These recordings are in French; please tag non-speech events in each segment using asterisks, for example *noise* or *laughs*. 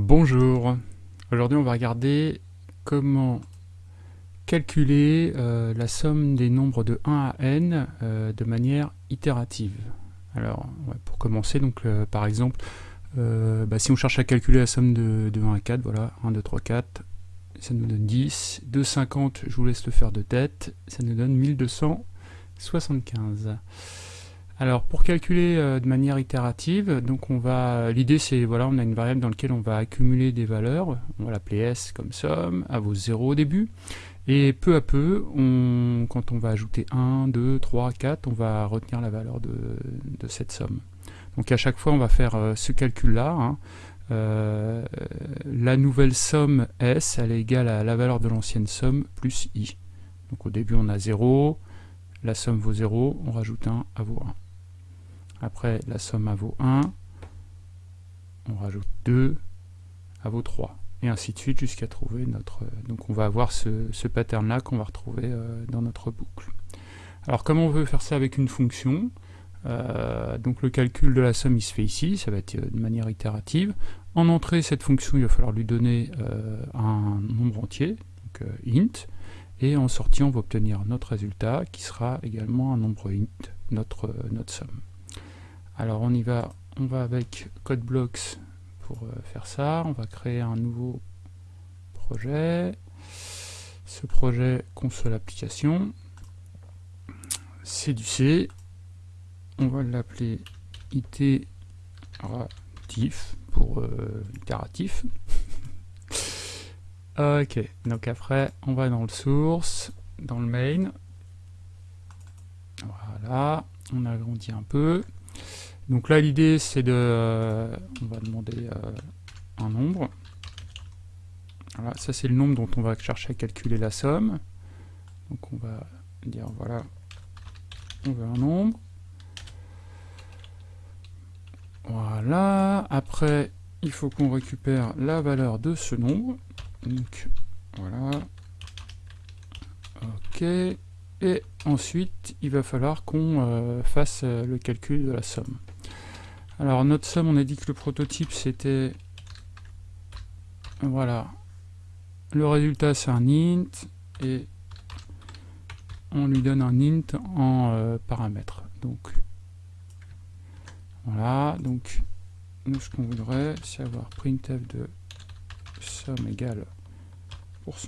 Bonjour, aujourd'hui on va regarder comment calculer euh, la somme des nombres de 1 à n euh, de manière itérative. Alors pour commencer, donc euh, par exemple, bah, si on cherche à calculer la somme de, de 1 à 4, voilà, 1, 2, 3, 4, ça nous donne 10, 2, 50, je vous laisse le faire de tête, ça nous donne 1275. Alors pour calculer euh, de manière itérative, donc on va, l'idée c'est voilà, on a une variable dans laquelle on va accumuler des valeurs, on va l'appeler s comme somme, à vos 0 au début, et peu à peu, quand on va ajouter 1, 2, 3, 4, on va retenir la valeur de, cette somme. Donc à chaque fois on va faire euh, ce calcul-là, hein. euh, la nouvelle somme s, elle est égale à la valeur de l'ancienne somme plus i. Donc au début on a 0, la somme vaut 0, on rajoute 1 à vaut 1. Après, la somme à vaut 1. On rajoute 2 à vaut 3. Et ainsi de suite jusqu'à trouver notre... Donc on va avoir ce, pattern-là qu'on va retrouver euh, dans notre boucle. Alors comment on veut faire ça avec une fonction? Euh, donc le calcul de la somme il se fait ici, ça va être euh, de manière itérative. En entrée, cette fonction, il va falloir lui donner un nombre entier, donc int, et en sortie, on va obtenir notre résultat qui sera également un nombre int, notre, notre somme. Alors on y va, on va avec CodeBlocks pour euh, faire ça. On va créer un nouveau projet. Ce projet console application. C'est du C. On va l'appeler itératif pour euh, itératif. *laughs* ok, donc après on va dans le source, dans le main. Voilà, on agrandit un peu. Donc là, l'idée, c'est de... Euh, on va demander euh, un nombre. Voilà, ça c'est le nombre dont on va chercher à calculer la somme. Donc on va dire, voilà, on veut un nombre. Voilà, après, il faut qu'on récupère la valeur de ce nombre. Donc, voilà. Ok. Et ensuite, il va falloir qu'on euh, fasse le calcul de la somme. Alors notre somme, on a dit que le prototype c'était... Voilà. Le résultat c'est un int et on lui donne un int en euh, paramètre. Donc voilà, donc nous ce qu'on voudrait c'est avoir printf de somme égale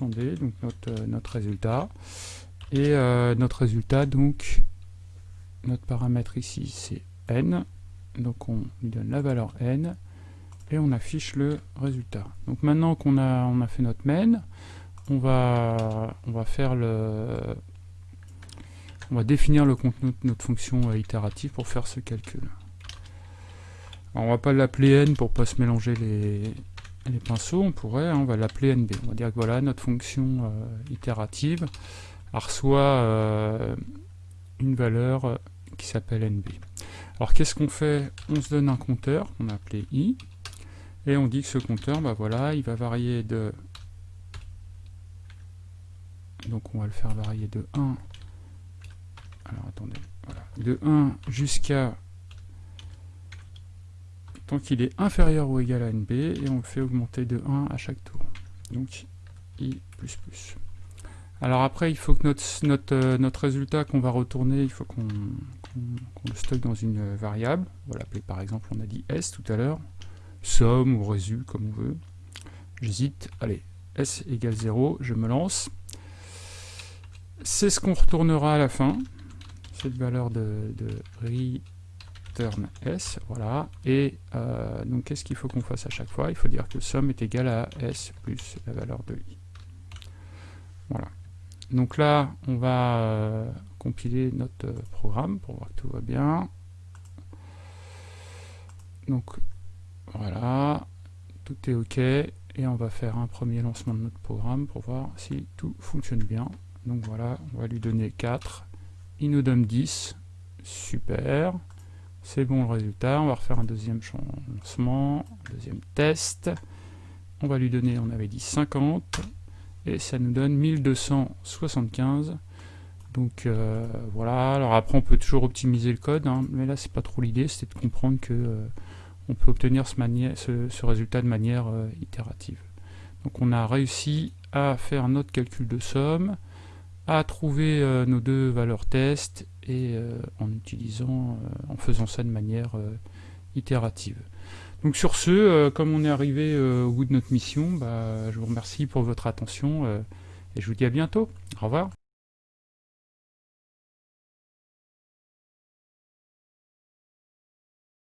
d, donc notre, euh, notre résultat. Et euh, notre résultat, donc notre paramètre ici c'est n, donc on lui donne la valeur n, et on affiche le résultat. Donc maintenant qu'on a, on a fait notre main, on va, on va faire le... On va définir le contenu de notre fonction itérative pour faire ce calcul. Alors on va pas l'appeler n pour pas se mélanger les, les pinceaux, on pourrait, hein, on va l'appeler nb. On va dire que voilà, notre fonction euh, itérative reçoit euh, une valeur qui s'appelle nb. Alors qu'est-ce qu'on fait? On se donne un compteur qu'on a appelé i, et on dit que ce compteur, bah voilà, il va varier de... Donc on va le faire varier de 1, alors attendez, voilà, de 1 jusqu'à tant qu'il est inférieur ou égal à nb, et on le fait augmenter de 1 à chaque tour. Donc i++. Alors après, il faut que notre, notre, euh, notre résultat qu'on va retourner, il faut qu'on le stocke dans une variable. On va l'appeler par exemple, on a dit s tout à l'heure, somme ou résu, comme on veut. J'hésite, allez, s égale 0, je me lance. C'est ce qu'on retournera à la fin, cette valeur de, return s, voilà. Et euh, donc qu'est-ce qu'il faut qu'on fasse à chaque fois? Il faut dire que somme est égal à s plus la valeur de i. Voilà. Donc là, on va euh, compiler notre euh, programme pour voir que tout va bien. Donc voilà, tout est OK. Et on va faire un premier lancement de notre programme pour voir si tout fonctionne bien. Donc voilà, on va lui donner 4. Il nous donne 10. Super. C'est bon le résultat. On va refaire un deuxième lancement, deuxième test. On va lui donner, on avait dit 50 et ça nous donne 1275 donc euh, voilà alors après on peut toujours optimiser le code hein, mais là c'est pas trop l'idée c'était de comprendre que euh, on peut obtenir ce, résultat de manière itérative. Donc on a réussi à faire notre calcul de somme, à trouver nos deux valeurs test et en utilisant, en faisant ça de manière itérative. Donc sur ce, euh, comme on est arrivé euh, au bout de notre mission, bah, je vous remercie pour votre attention euh, et je vous dis à bientôt. Au revoir.